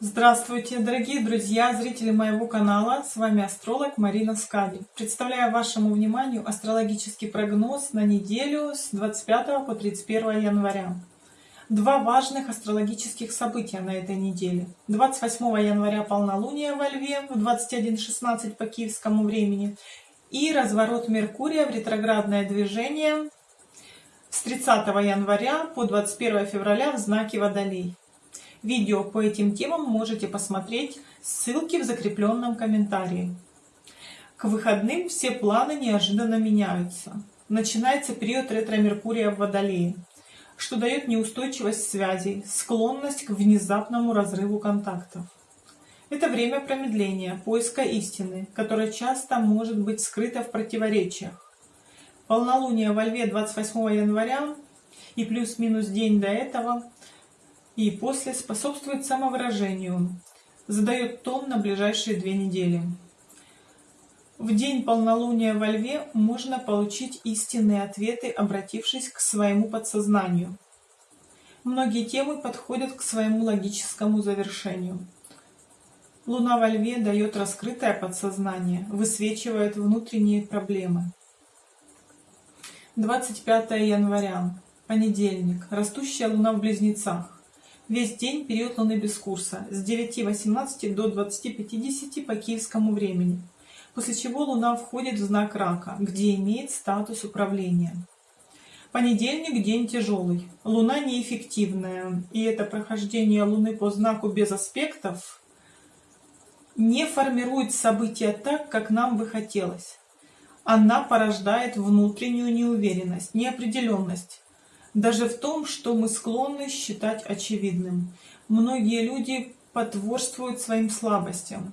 Здравствуйте, дорогие друзья, зрители моего канала. С вами астролог Марина Скади. Представляю вашему вниманию астрологический прогноз на неделю с 25 по 31 января. Два важных астрологических события на этой неделе. 28 января полнолуние во Льве в 21.16 по киевскому времени и разворот Меркурия в ретроградное движение с 30 января по 21 февраля в знаке Водолей. Видео по этим темам можете посмотреть, ссылки в закрепленном комментарии. К выходным все планы неожиданно меняются. Начинается период ретро-меркурия в Водолее, что дает неустойчивость связей, склонность к внезапному разрыву контактов. Это время промедления, поиска истины, которая часто может быть скрыта в противоречиях. Полнолуние во Льве 28 января и плюс-минус день до этого и после способствует самовыражению, задает тон на ближайшие две недели. В день полнолуния во Льве можно получить истинные ответы, обратившись к своему подсознанию. Многие темы подходят к своему логическому завершению. Луна во Льве дает раскрытое подсознание, высвечивает внутренние проблемы. 25 января, понедельник, растущая Луна в Близнецах. Весь день период Луны без курса с 9.18 до 20.50 по киевскому времени, после чего Луна входит в знак Рака, где имеет статус управления. Понедельник – день тяжелый. Луна неэффективная, и это прохождение Луны по знаку без аспектов не формирует события так, как нам бы хотелось. Она порождает внутреннюю неуверенность, неопределенность, даже в том, что мы склонны считать очевидным. Многие люди потворствуют своим слабостям.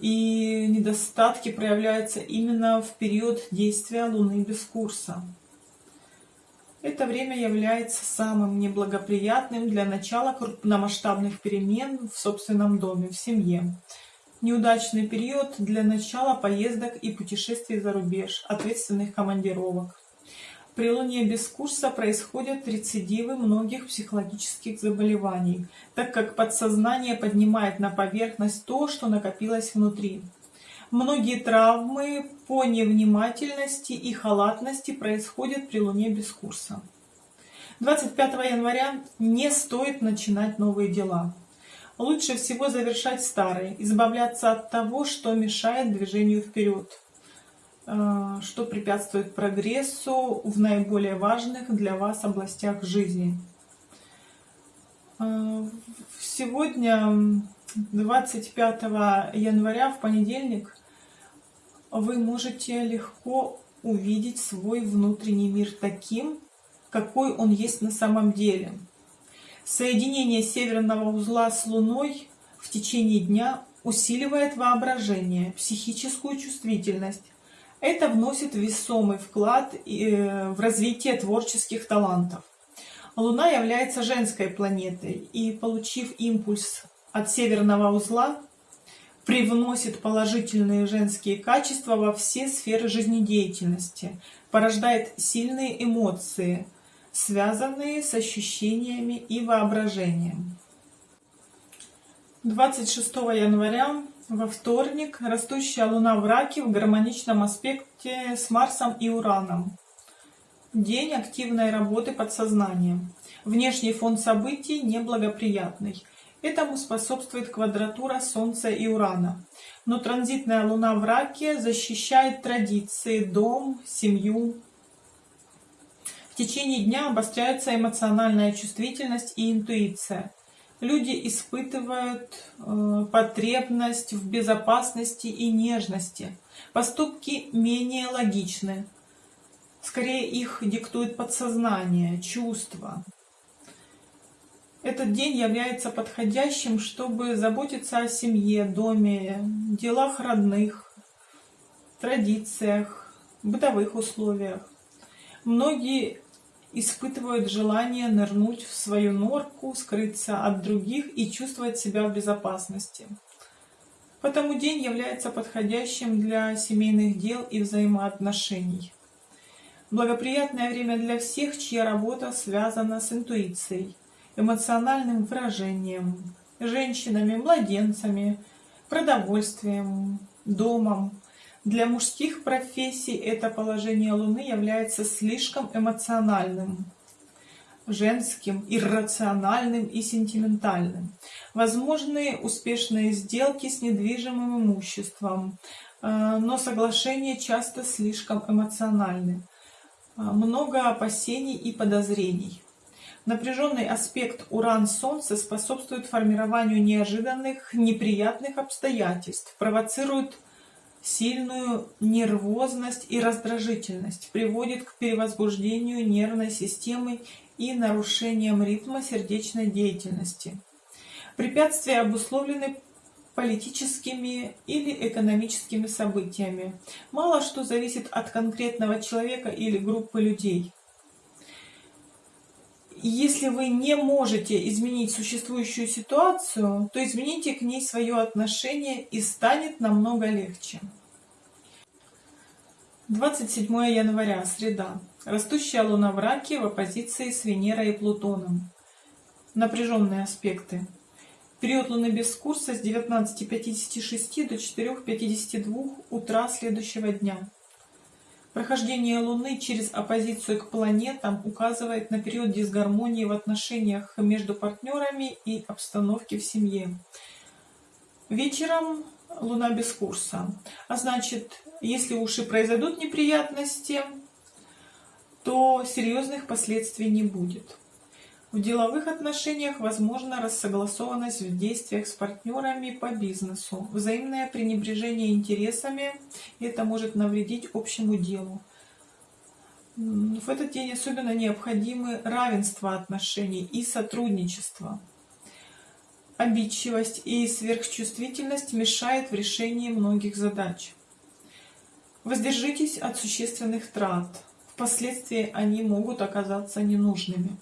И недостатки проявляются именно в период действия Луны без курса. Это время является самым неблагоприятным для начала крупномасштабных перемен в собственном доме, в семье. Неудачный период для начала поездок и путешествий за рубеж, ответственных командировок. При луне без курса происходят рецидивы многих психологических заболеваний, так как подсознание поднимает на поверхность то, что накопилось внутри. Многие травмы по невнимательности и халатности происходят при луне без курса. 25 января не стоит начинать новые дела. Лучше всего завершать старые, избавляться от того, что мешает движению вперед. Э, что препятствует прогрессу в наиболее важных для вас областях жизни. Э, сегодня, 25 января, в понедельник, вы можете легко увидеть свой внутренний мир таким, какой он есть на самом деле. Соединение северного узла с Луной в течение дня усиливает воображение, психическую чувствительность, это вносит весомый вклад э, в развитие творческих талантов. Луна является женской планетой и, получив импульс от северного узла, привносит положительные женские качества во все сферы жизнедеятельности, порождает сильные эмоции, связанные с ощущениями и воображением. 26 января во вторник растущая Луна в Раке в гармоничном аспекте с Марсом и Ураном. День активной работы подсознания. Внешний фон событий неблагоприятный. Этому способствует квадратура Солнца и Урана. Но транзитная Луна в Раке защищает традиции, дом, семью. В течение дня обостряется эмоциональная чувствительность и интуиция люди испытывают э, потребность в безопасности и нежности. Поступки менее логичны. Скорее их диктует подсознание, чувства. Этот день является подходящим, чтобы заботиться о семье, доме, делах родных, традициях, бытовых условиях. Многие испытывают желание нырнуть в свою норку, скрыться от других и чувствовать себя в безопасности. Потому день является подходящим для семейных дел и взаимоотношений. Благоприятное время для всех, чья работа связана с интуицией, эмоциональным выражением, женщинами, младенцами, продовольствием, домом. Для мужских профессий это положение Луны является слишком эмоциональным, женским, иррациональным и сентиментальным. Возможны успешные сделки с недвижимым имуществом, э, но соглашения часто слишком эмоциональны. Э, много опасений и подозрений. Напряженный аспект Уран-Солнце способствует формированию неожиданных, неприятных обстоятельств, провоцирует сильную нервозность и раздражительность, приводит к перевозбуждению нервной системы и нарушениям ритма сердечной деятельности. Препятствия обусловлены политическими или экономическими событиями. Мало что зависит от конкретного человека или группы людей. Если вы не можете изменить существующую ситуацию, то измените к ней свое отношение и станет намного легче. 27 января, среда. Растущая луна в раке в оппозиции с Венерой и Плутоном. Напряженные аспекты. Период луны без курса с 19.56 до 4.52 утра следующего дня. Прохождение Луны через оппозицию к планетам указывает на период дисгармонии в отношениях между партнерами и обстановке в семье. Вечером Луна без курса. А значит, если уж и произойдут неприятности, то серьезных последствий не будет. В деловых отношениях возможна рассогласованность в действиях с партнерами по бизнесу, взаимное пренебрежение интересами, это может навредить общему делу. В этот день особенно необходимы равенство отношений и сотрудничество. Обидчивость и сверхчувствительность мешают в решении многих задач. Воздержитесь от существенных трат. Впоследствии они могут оказаться ненужными.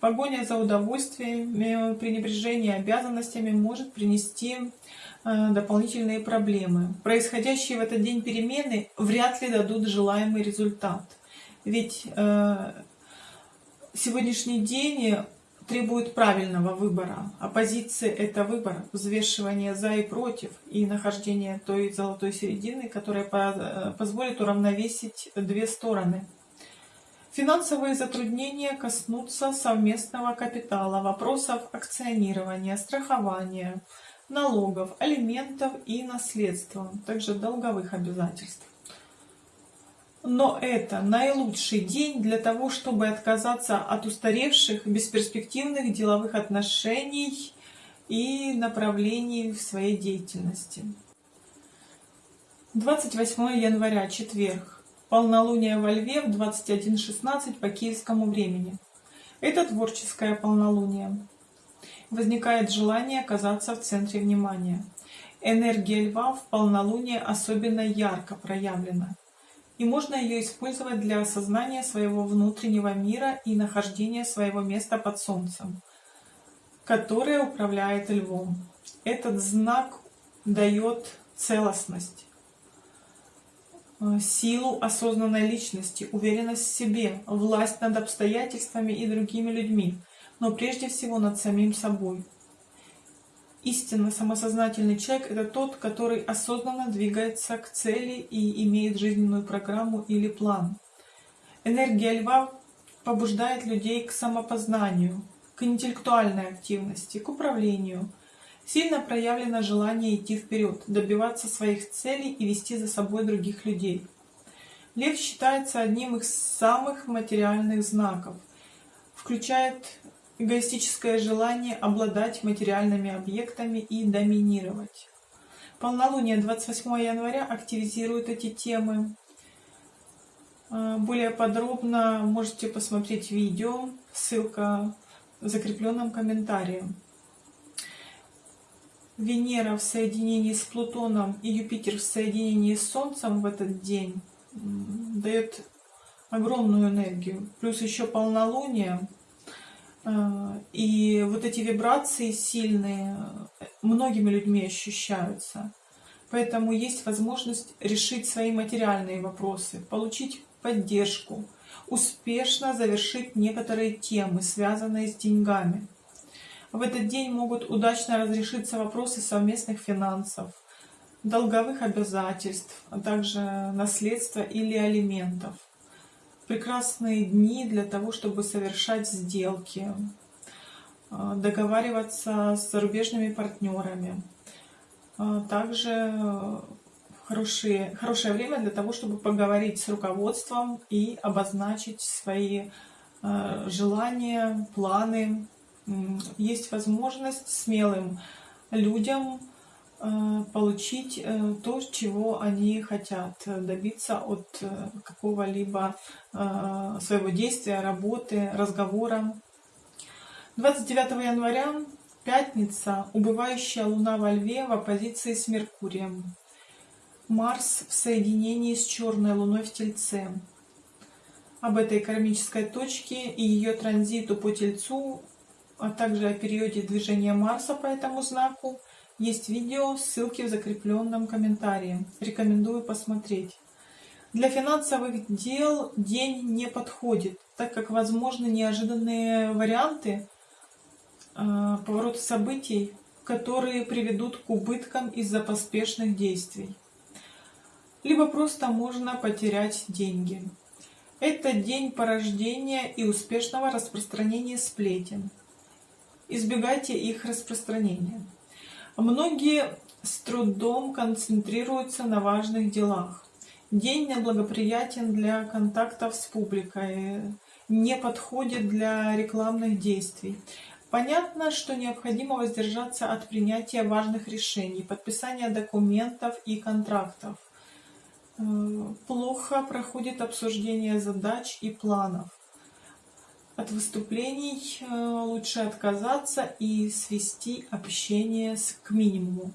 Погоня за удовольствиями, пренебрежение обязанностями может принести э, дополнительные проблемы. Происходящие в этот день перемены вряд ли дадут желаемый результат. Ведь э, сегодняшний день требует правильного выбора. Оппозиция – это выбор, взвешивание за и против, и нахождение той золотой середины, которая э, позволит уравновесить две стороны. Финансовые затруднения коснутся совместного капитала, вопросов акционирования, страхования, налогов, алиментов и наследства, также долговых обязательств. Но это наилучший день для того, чтобы отказаться от устаревших, бесперспективных деловых отношений и направлений в своей деятельности. 28 января, четверг. Полнолуние во Льве в 21.16 по киевскому времени. Это творческое полнолуние. Возникает желание оказаться в центре внимания. Энергия льва в полнолуние особенно ярко проявлена. И можно ее использовать для осознания своего внутреннего мира и нахождения своего места под солнцем, которое управляет львом. Этот знак дает целостность, силу осознанной личности, уверенность в себе, власть над обстоятельствами и другими людьми, но прежде всего над самим собой. Истинно самосознательный человек – это тот, который осознанно двигается к цели и имеет жизненную программу или план. Энергия льва побуждает людей к самопознанию, к интеллектуальной активности, к управлению – Сильно проявлено желание идти вперед, добиваться своих целей и вести за собой других людей. Лев считается одним из самых материальных знаков, включает эгоистическое желание обладать материальными объектами и доминировать. Полнолуние 28 января активизирует эти темы. А, более подробно можете посмотреть видео, ссылка в закрепленном комментарии. Венера в соединении с Плутоном и Юпитер в соединении с Солнцем в этот день дает огромную энергию. Плюс еще полнолуние. А, и вот эти вибрации сильные многими людьми ощущаются. Поэтому есть возможность решить свои материальные вопросы, получить поддержку, успешно завершить некоторые темы, связанные с деньгами. В этот день могут удачно разрешиться вопросы совместных финансов, долговых обязательств, а также наследства или алиментов. Прекрасные дни для того, чтобы совершать сделки, а, договариваться с зарубежными партнерами. А, также хорошие, хорошее время для того, чтобы поговорить с руководством и обозначить свои а, желания, планы. Есть возможность смелым людям Э, получить э, то, чего они хотят, э, добиться от какого-либо своего действия, работы, разговора. 29 января, пятница, убывающая луна во льве в оппозиции с Меркурием. Марс в соединении с черной луной в Тельце. Об этой кармической точке и ее транзиту по Тельцу, а также о периоде движения Марса по этому знаку – есть видео, ссылки в закрепленном комментарии. Рекомендую посмотреть. Для финансовых дел день не подходит, так как возможны неожиданные варианты э, поворота событий, которые приведут к убыткам из-за поспешных действий. Либо просто можно потерять деньги. Это день порождения и успешного распространения сплетен. Избегайте их распространения. Многие с трудом концентрируются на важных делах. День неблагоприятен для контактов с публикой, не подходит для рекламных действий. Понятно, что необходимо воздержаться от принятия важных решений, подписания документов и контрактов. Э, плохо проходит обсуждение задач и планов. От выступлений э, лучше отказаться и свести общение к минимуму.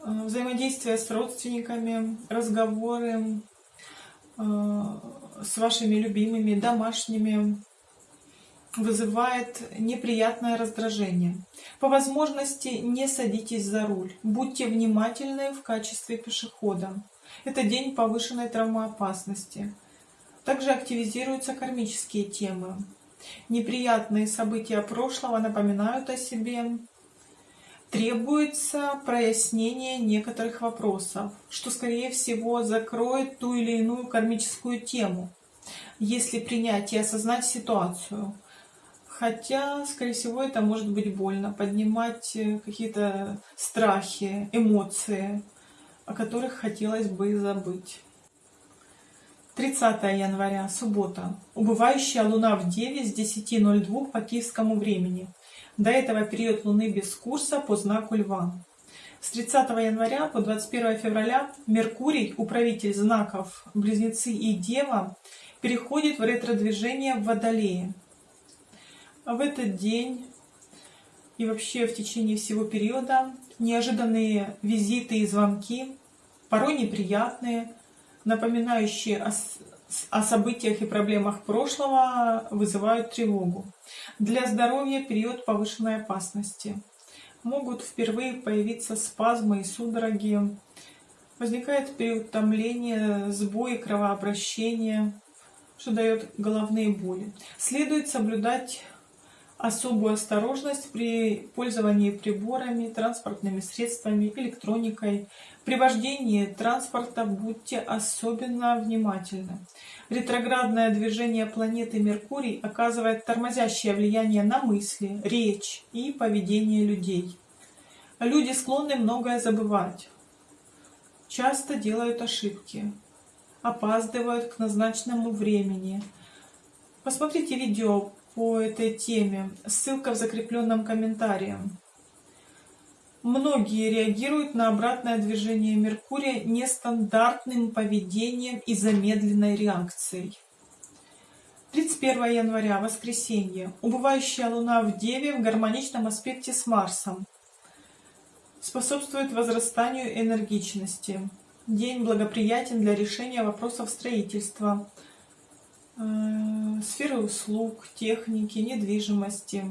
Э, взаимодействие с родственниками, разговоры э, с вашими любимыми, домашними вызывает неприятное раздражение. По возможности не садитесь за руль. Будьте внимательны в качестве пешехода. Это день повышенной травмоопасности. Также активизируются кармические темы. Неприятные события прошлого напоминают о себе. Требуется прояснение некоторых вопросов, что, скорее всего, закроет ту или иную кармическую тему, если принять и осознать ситуацию. Хотя, скорее всего, это может быть больно, поднимать э, какие-то страхи, эмоции, о которых хотелось бы забыть. 30 января, суббота. Убывающая луна в Деве с 10.02 по киевскому времени. До этого период луны без курса по знаку Льва. С 30 января по 21 февраля Меркурий, управитель знаков Близнецы и Дева, переходит в ретродвижение в Водолее. В этот день и вообще в течение всего периода неожиданные визиты и звонки, порой неприятные, напоминающие о, о событиях и проблемах прошлого, вызывают тревогу. Для здоровья период повышенной опасности. Могут впервые появиться спазмы и судороги. Возникает период томления, сбои кровообращения, что дает головные боли. Следует соблюдать особую осторожность при пользовании приборами, транспортными средствами, электроникой. При вождении транспорта будьте особенно внимательны. Ретроградное движение планеты Меркурий оказывает тормозящее влияние на мысли, речь и поведение людей. Люди склонны многое забывать, часто делают ошибки, опаздывают к назначенному времени. Посмотрите видео по этой теме. Ссылка в закрепленном комментарии. Многие реагируют на обратное движение Меркурия нестандартным поведением и замедленной реакцией. 31 января, воскресенье. Убывающая Луна в Деве в гармоничном аспекте с Марсом. Способствует возрастанию энергичности. День благоприятен для решения вопросов строительства, Э, сферы услуг, техники, недвижимости.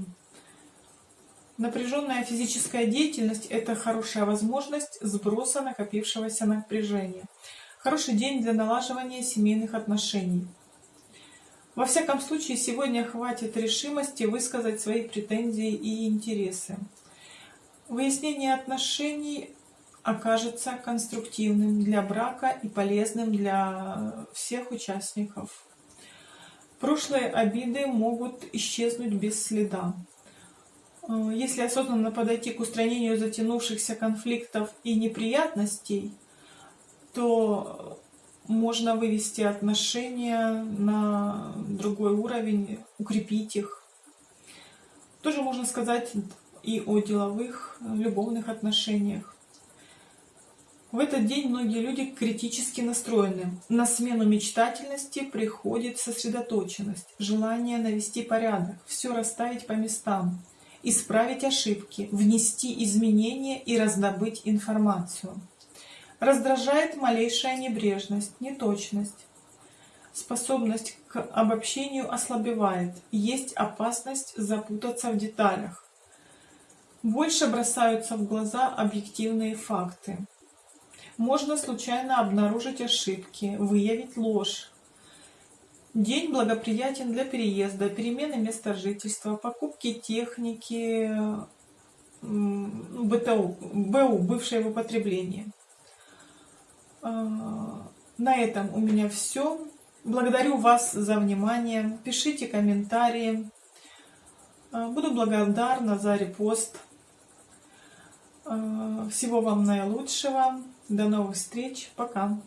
Напряженная физическая деятельность – это хорошая возможность сброса накопившегося напряжения. Хороший день для налаживания семейных отношений. Во всяком случае, сегодня хватит решимости высказать свои претензии и интересы. Выяснение отношений окажется конструктивным для брака и полезным для всех участников. Прошлые обиды могут исчезнуть без следа. Э, если осознанно подойти к устранению затянувшихся конфликтов и неприятностей, то можно вывести отношения на другой уровень, укрепить их. Тоже можно сказать и о деловых, любовных отношениях. В этот день многие люди критически настроены. На смену мечтательности приходит сосредоточенность, желание навести порядок, все расставить по местам, исправить ошибки, внести изменения и раздобыть информацию. Раздражает малейшая небрежность, неточность. Способность к обобщению ослабевает, есть опасность запутаться в деталях. Больше бросаются в глаза объективные факты. Можно случайно обнаружить ошибки, выявить ложь. День благоприятен для переезда, перемены места жительства, покупки техники, БТУ, БУ, бывшее в употреблении. А, на этом у меня все. Благодарю вас за внимание. Пишите комментарии. А, буду благодарна за репост. А, всего вам наилучшего. До новых встреч. Пока.